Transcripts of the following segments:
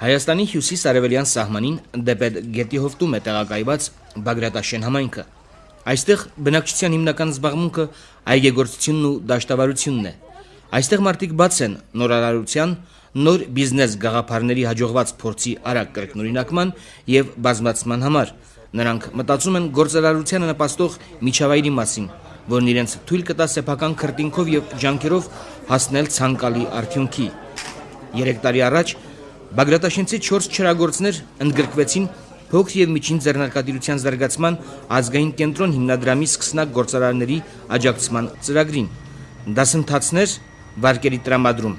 Հայաստանի հյուսիս-արևելյան սահմանին դեպետ գետի հովտում է տեղակայված Բագրատաշեն համայնքը։ Այստեղ բնակչության հիմնական զբաղմունքը այգեգործությունն ու դաշտավարությունն է։ Այստեղ մարդիկ բաց են նորարարության, նոր բիզնես գաղափարների հաջողված փորձի արագ կրկնօրինակման եւ բազմացման համար։ Նրանք մտածում են գործարարությանը նպաստող միջավայրի մասին, որն իրենց թույլ կտա սեփական քրտինքով եւ ջանքերով հասնել ցանկալի արդյունքի։ 3 տարի առաջ Բագրատաշենցի 4 չրագործներ ընդգրկվեցին փոքր եւ միջին ձեռնարկատիրության զարգացման ազգային կենտրոն հիմնադրամի սկսնակ գործարարների աջակցման ծրագրին։ Դասընթացներ վարկերի տրամադրում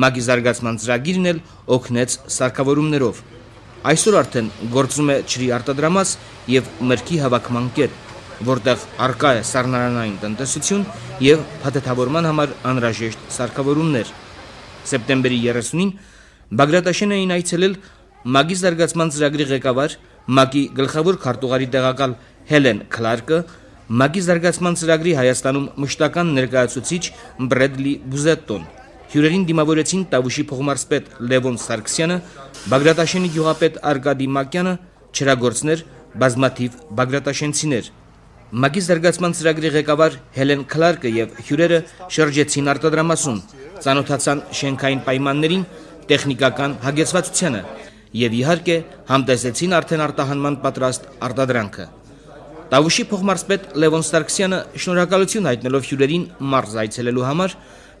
մագի զարգացման ծրագիրն էլ օգնեց սարքավորումներով։ Այսօր արդեն գործում է ջրի արտադրամաս եւ մրգի հավաքման կետ, որտեղ արկա է սառնարանային տնտեսություն եւ փաթեթավորման համար անհրաժեշտ սարքավորումներ։ Սեպտեմբերի 30-ին Բագրատաշեն էին այցելել ՄԱԳ-ի զարգացման ծրագրի ղեկավար, ՄԱԳ-ի գլխավոր քարտուղարի տեղակալ Հելեն Քլարկը, ՄԱԳ-ի զարգացման ծրագրի Հայաստանում մշտական ներկայացուցիչ Բրեդլի Բուզետտոն։ Հյուրերին դիմավորեցին Տավուշի փողմարսպետ Լևոն Սարգսյանը, Բագրատաշենի գյուղապետ Արկադի Մակյանը, չրագործներ, բազմաթիվ բագրատաշենցիներ։ ՄԱԳ-ի զարգացման ծրագրի ղեկավար Հելեն Քլարկը եւ հյուրերը շրջեցին արտադրամասում, ցանոթացան շենքային պայմաններին տեխնիկական հագեցվածությանը եւ իհարկե համտեսեցին արդեն արտահանման պատրաստ արտադրանքը։ Տավուշի փոխմարզպետ Լևոն Սարգսյանը շնորհակալություն հայտնելով հյուրերին մարզ այցելելու համար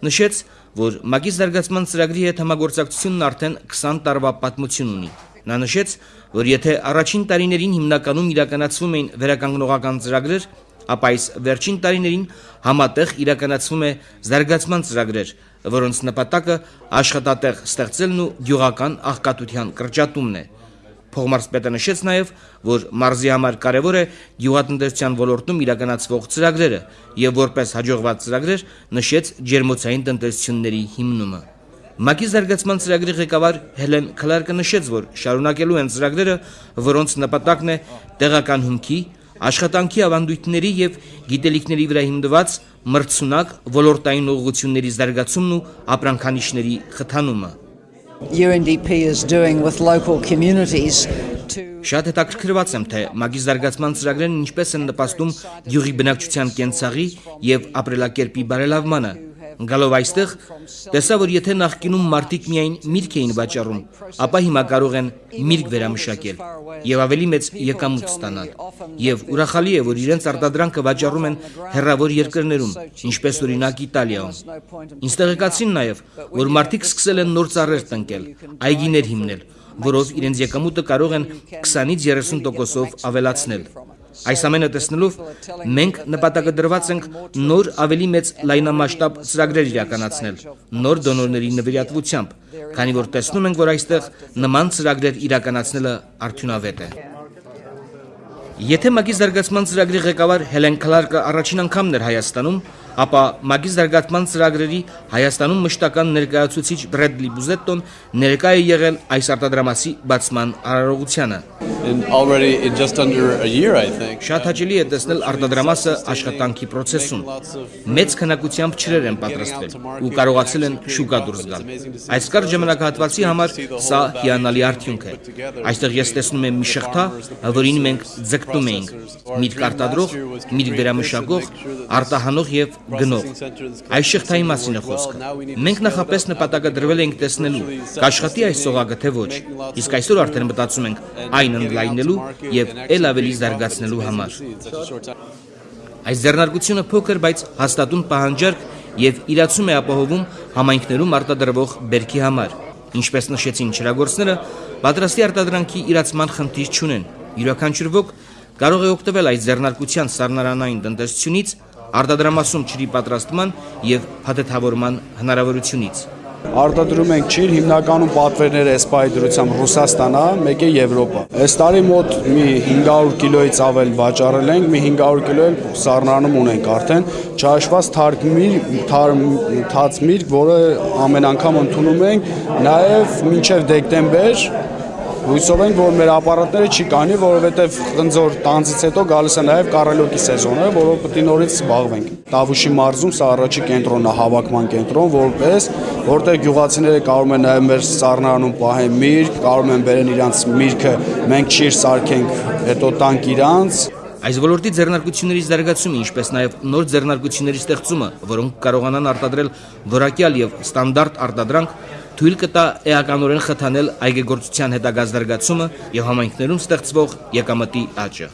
նշեց, որ ՄԱԿ-ի զարգացման ծրագրի հետ համագործակցությունն արդեն 20 տարվա պատմություն ունի։ Նա նշեց, որ եթե առաջին տարիներին հիմնականում իրականացվում էին վերականգնողական ծրագրեր, ապա այս վերջին տարիներին համատեղ իրականացվում է զարգացման ծրագրեր, որոնց նպատակը աշխատատեղ ստեղծելն ու գյուղական աղքատության կրճատումն է։ Փողմարսպետը նշեց նաև, որ մարզի համար կարևոր է գյուղատնտեսության ոլորտում իրականացվող ծրագրերը եւ որպես հաջողված ծրագրեր նշեց ջերմոցային տնտեսությունների հիմնումը։ ՄԱԿ-ի զարգացման ծրագրի ղեկավար Հելեն Քլարկը նշեց, որ շարունակելու են ծրագրերը, որոնց նպատակն է տեղական հումքի, աշխատանքի ավանդույթների եւ գիտելիքների վրա հիմնված մրցունակ ոլորտային ուղղությունների զարգացումն ու ապրանքանիշների խթանումը։ UNDP is doing with local communities Շատ հետաքրքրված եմ, թե մագի զարգացման ծրագրերն ինչպես են նպաստում յուղի բնակչության կենցաղի եւ ապրելակերպի բարելավմանը, Գալով այստեղ, տեսա, որ եթե նախկինում մարդիկ միայն միրգ էին վաճառում, ապա հիմա կարող են միրգ վերամշակել եւ ավելի մեծ եկամուտ ստանալ։ Եվ ուրախալի է, որ իրենց արտադրանքը վաճառում են հերրավոր երկրներում, ինչպես օրինակ Իտալիայում։ Ինձ տեղեկացին նաեւ, որ մարդիկ սկսել են նոր ծառեր տնկել, այգիներ հիմնել, որով իրենց եկամուտը կարող են 20-ից 30%-ով ավելացնել։ Այս ամենը տեսնելով մենք նպատակը դրված ենք նոր ավելի մեծ լայնամասշտաբ ծրագրեր իրականացնել, նոր դոնորների նվիրատվությամբ, քանի որ տեսնում ենք, որ այստեղ նման ծրագրեր իրականացնելը արդյունավետ է։ Եթե ՄԱԿ-ի զարգացման ծրագրի ղեկավար Հելեն Քլարկը առաջին անգամն էր Հայաստանում, ապա ՄԱԿ-ի զարգացման ծրագրերի Հայաստանում մշտական ներկայացուցիչ Բրեդլի Բուզետտոն ներկա է եղել այս արտադրամասի բացման արարողությանը։ in already in just under a year, I think. Շատ հաճելի է տեսնել արտադրամասը աշխատանքի process-ում։ Մեծ քանակությամբ ճրեր են պատրաստվել ու կարողացել են շուկա դուրս գալ։ Այս կարճ ժամանակահատվածի համար սա հիանալի արդյունք է։ Այստեղ ես տեսնում եմ մի շղթա, որին մենք ձգտում էինք՝ միրգ արտադրող, միրգ վերամշակող, արտահանող եւ գնող։ Այս շղթայի մասին է խոսքը։ Մենք նախապես նպատակը դրվել ենք տեսնելու, կաշխատի այս սողակը թե ոչ։ Իսկ այսօր արդեն մտածում ենք այն ընդլայնելու եւ ել ավելի զարգացնելու համար։ Այս ձեռնարկությունը փոքր, բայց հաստատուն պահանջարկ եւ իրացում է ապահովում համայնքներում արտադրվող բերքի համար։ Ինչպես նշեցին չրագործները, պատրաստի արտադրանքի իրացման խնդիր չունեն։ Յուրաքանչյուր ոք կարող է օգտվել այս ձեռնարկության սառնարանային տնտեսությունից, արտադրամասում ջրի պատրաստման եւ փաթեթավորման հնարավորությունից։ Արտադրում ենք ջիր, հիմնականում պատվերներ էսպայի դրությամբ Ռուսաստան է, մեկը Եվրոպա։ Այս տարի մոտ մի 500 կիլոից ավել վաճառել ենք, մի 500 կիլո էլ սառնանում ունենք արդեն, չհաշված թարք միրգ, թաց միրգ, որը ամեն անգամ ընդունում ենք, նաև մինչև դեկտեմբեր Հույսով ենք, որ մեր ապարատները չի կանի, որովհետև խնձոր տանձից հետո գալիս է նաև կարելոկի սեզոնը, որով պետք է նորից զբաղվենք։ Տավուշի մարզում սա առաջի կենտրոնն է, հավաքման կենտրոն, որպես որտեղ գյուղացիները կարող են նաև մեր սառնարանում պահեն միրգ, կարող են բերեն իրանց միրգը, մենք ճիշտ սարքենք, հետո տանք իրանց, Այս ոլորտի ձեռնարկությունների զարգացումը, ինչպես նաև նոր ձեռնարկությունների ստեղծումը, որոնք կարողանան արտադրել որակյալ եւ ստանդարտ արտադրանք, թույլ կտա էականորեն խթանել այգեգործության հետագա զարգացումը եւ համայնքներում ստեղծվող եկամտի աճը։